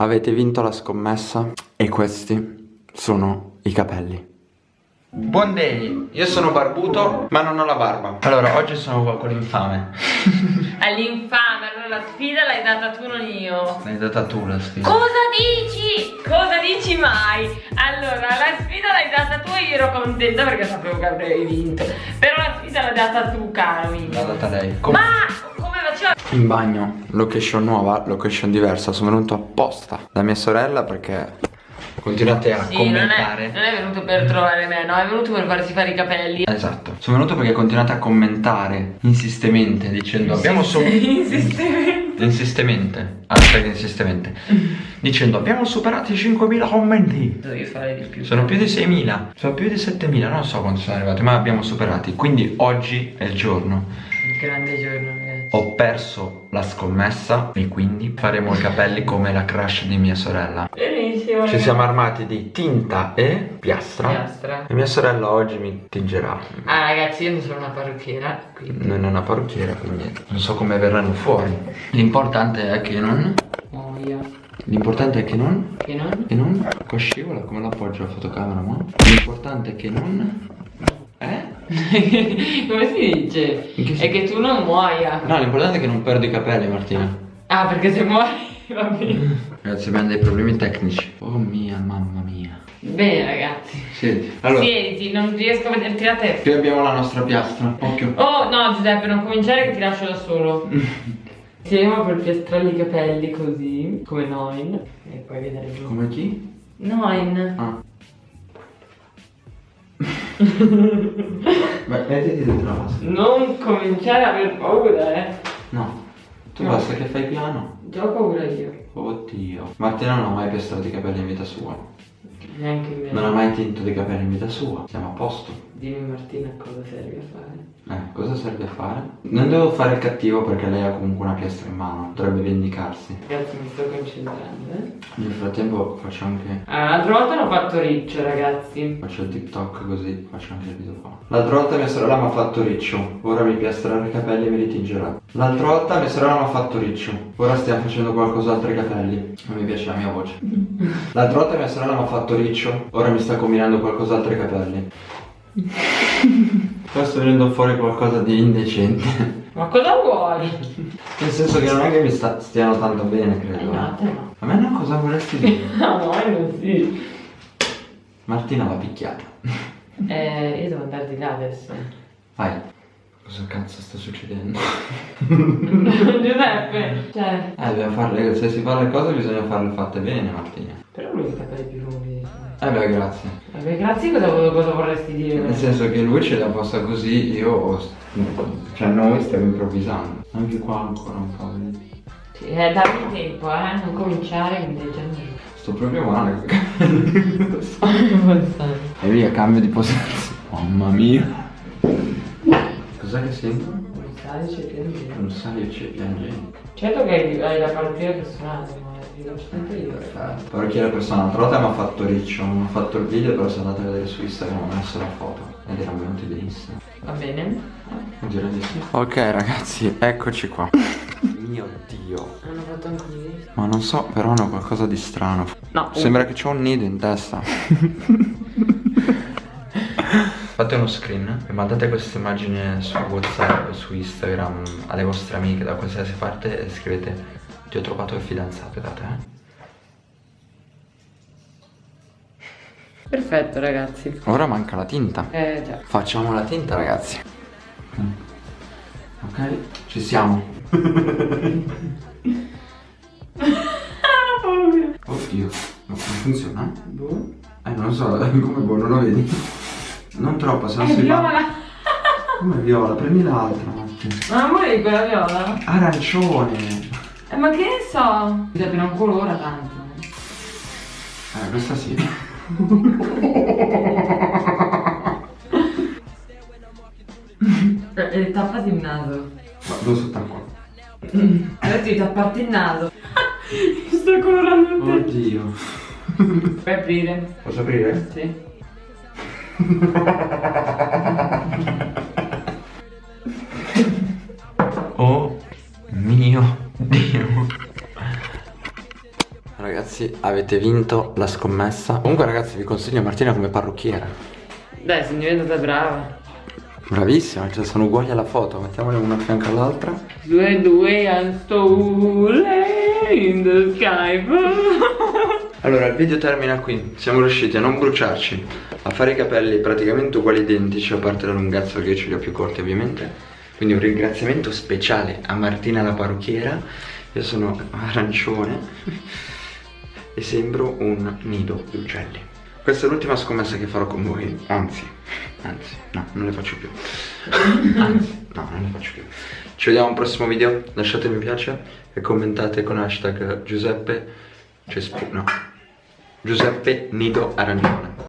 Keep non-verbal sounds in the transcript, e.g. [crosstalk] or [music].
Avete vinto la scommessa e questi sono i capelli. Buon day, io sono barbuto ma non ho la barba. Allora, oggi sono qua con l'infame. [laughs] All'infame, allora la sfida l'hai data tu, non io. L'hai data tu la sfida. Cosa dici? Cosa dici mai? Allora, la sfida l'hai data tu e io ero contenta perché sapevo che avrei vinto. Però la sfida l'hai data tu, caro mio. L'ha data lei. Com Ma come faceva? In bagno, location nuova, location diversa. Sono venuto apposta da mia sorella perché continuate a Sì, non è, commentare. non è venuto per trovare me, no, è venuto per farsi fare i capelli. Esatto. Sono venuto perché continuate a commentare insistemente dicendo abbiamo su Insistemente. insistemente. Hashtag insistemente. [laughs] dicendo abbiamo superato i 5.000 commenti. Devi fare di più. Sono più di 6.000, sono più di 7.000, non so quanto sono arrivati, ma abbiamo superati. Quindi oggi è il giorno. Un grande giorno, ragazzi. Ho perso la scommessa e quindi faremo i capelli come la crush di mia sorella. Benissimo. Ci siamo armati di tinta e piastra. Piastra. E mia sorella oggi mi tingerà. Ah, ragazzi, io non sono una parrucchiera, quindi. Non è una parrucchiera, quindi non so come verranno fuori. L'importante è che non. Oh, io. L'importante è che non. Che non? Che non. Qua scivola, come l'appoggio la fotocamera, ma. L'importante è che non. Eh? [laughs] Come si dice? Che È che tu non muoia. No, l'importante è che non perdo i capelli, Martina. Ah, perché se muori [laughs] va bene. Ragazzi, abbiamo dei problemi tecnici. Oh mia, mamma mia. Bene, ragazzi. Senti, allora, Siediti, non riesco a vederti la testa. qui abbiamo la nostra piastra. Occhio. Oh, no, Giuseppe, non cominciare che ti lascio da solo. [laughs] Iniziamo per piastrargli i capelli così, come Noin. E poi vedere giù. Come chi? Noin. Ah. Beh, mettiti dentro la vasca. Non cominciare a aver paura, eh. No. Tu No. basta che fai piano. Già ho paura io. Oddio. Martina non ha mai piastrato i capelli in vita sua. Neanche me. Non ha mai tinto dei capelli in vita sua. Siamo a posto. Dimmi Martina cosa serve a fare. Eh, cosa serve a fare? Non devo fare il cattivo perché lei ha comunque una piastra in mano. Dovrebbe vendicarsi. Ragazzi, mi sto concentrando, eh. Nel frattempo faccio anche. Ah, l'altra volta l'ho fatto riccio, ragazzi. Faccio il TikTok così faccio anche il video qua. L'altra volta mia sorella mi ha fatto riccio. Ora mi piastrerà i capelli e me li tingerà. L'altra volta mia sorella mi ha fatto riccio. Ora stiamo facendo qualcos'altro ai capelli. Non mi piace la mia voce. [laughs] L'altra volta mia sorella mi ha fatto riccio. Ora mi sta combinando qualcos'altro ai capelli. Qua sto venendo fuori qualcosa di indecente. Ma cosa vuoi? Nel senso che non è che mi sta- stiano tanto bene, Eh, credo. no, te no. A me no, cosa vorresti dire? [laughs] No, no, non sì. Martina va picchiata. Eh, io devo andare di là adesso. Vai. Cosa cazzo sta succedendo? Giuseppe, cioè. Eh, dobbiamo farle, se si fa le cose bisogna farle fatte bene, Martina. Però lui ha i capelli più lunghi. Eh beh, grazie. Vabbè, grazie, cosa, cosa vorresti dire? Nel senso che lui ce la possa così, io... Cioè noi stiamo improvvisando. Anche qua ancora un po', vedi? Sì, eh, dammi tempo, eh, non cominciare, mi già andare. Sto proprio male. [laughs] e via, cambio di posizione. Mamma mia. Cos'è che sento? Non sai, c'è piangere. Non sai, c'è piangendo. Certo che hai, la parrucchiera personale, Perfetto. Parrucchiera persona, l'altra volta mi ha fatto riccio, non ho fatto il video, però se andate a vedere su Instagram ho messo la foto. Ed erano venuti benissimo. Va bene? Direi di sì. Ok ragazzi, eccoci qua. Mio dio. Hanno fatto anche così? Ma non so, però hanno qualcosa di strano. No. Sembra che c'ho un nido in testa. [laughs] Fate uno screen e mandate questa immagine su Whatsapp, su Instagram, alle vostre amiche da qualsiasi parte e scrivete ti ho trovato il fidanzato da te. Perfetto, ragazzi. Ora manca la tinta. Eh, già. Facciamo la tinta ragazzi. Ok, ci siamo. [laughs] Oddio, ma come funziona? Boh. Eh non so, [laughs] come boh, non lo vedi? Non troppo, se no È si va. viola! Come viola? Prendi l'altra, Matti. Ma non vuoi quella viola? Arancione. Eh, ma che ne so? Giuseppe non colora tanto. Eh, questa sì. Eh, tappati il naso. Ma dove sotto qua? Adesso devi tapparti il naso. Mi sto colorando il te. Oddio. Puoi aprire? Posso aprire? Sì. [laughs] ragazzi avete vinto la scommessa. Comunque ragazzi vi consiglio Martina come parrucchiera. Dai, sono diventata brava. Bravissima, cioè sono uguali alla foto. Mettiamole una a fianco all'altra. Due due and in the sky. Allora il video termina qui. Siamo riusciti a non bruciarci A fare i capelli praticamente uguali identici A parte la lunghezza che io ce li ho più corti ovviamente. Quindi un ringraziamento speciale a Martina la parrucchiera. Io sono arancione E sembro un nido di uccelli. Questa è l'ultima scommessa che farò con voi. Anzi, anzi, no, non le faccio più. [coughs] Anzi, no, non le faccio più. Ci vediamo al prossimo video. Lasciate mi piace E commentate con hashtag Giuseppe Cespu, no. Giuseppe Nido Arancione